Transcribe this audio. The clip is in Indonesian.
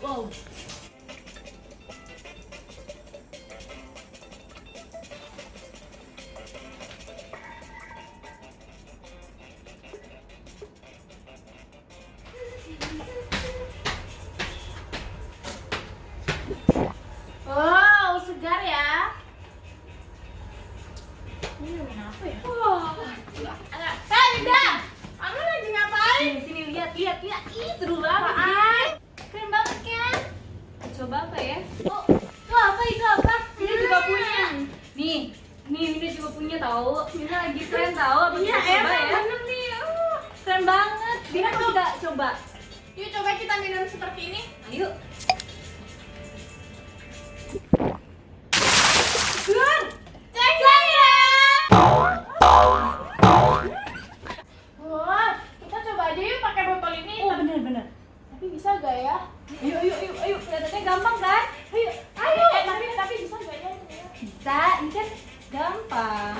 Wow, wow, wow. Wow. Wow, segar ya. Ini apa ya? Wah, ada. Hei, Linda! Kamu lagi ngapain? Sini, sini lihat, lihat, lihat. Ih, seru banget. Apaan? Keren banget kan? Coba apa ya? Oh, itu apa? Itu apa? Mina juga punya. Nih, nih Mina juga punya tahu. Mina lagi tren tahu. Apa Iya, kita coba ya? bener nih. Uh. Keren banget. Mina Ayo. juga coba. Yuk coba kita minum seperti ini. Ayo. Gun. Wah, kita coba aja yuk pakai botol ini. Oh. Tapi bisa gak ya? Ayo, ayo, ayo, ayo. Kelihatannya gampang kan? Ayo. Ayo. Eh, tapi tapi bisa gak ya? Bisa, ini kan gampang.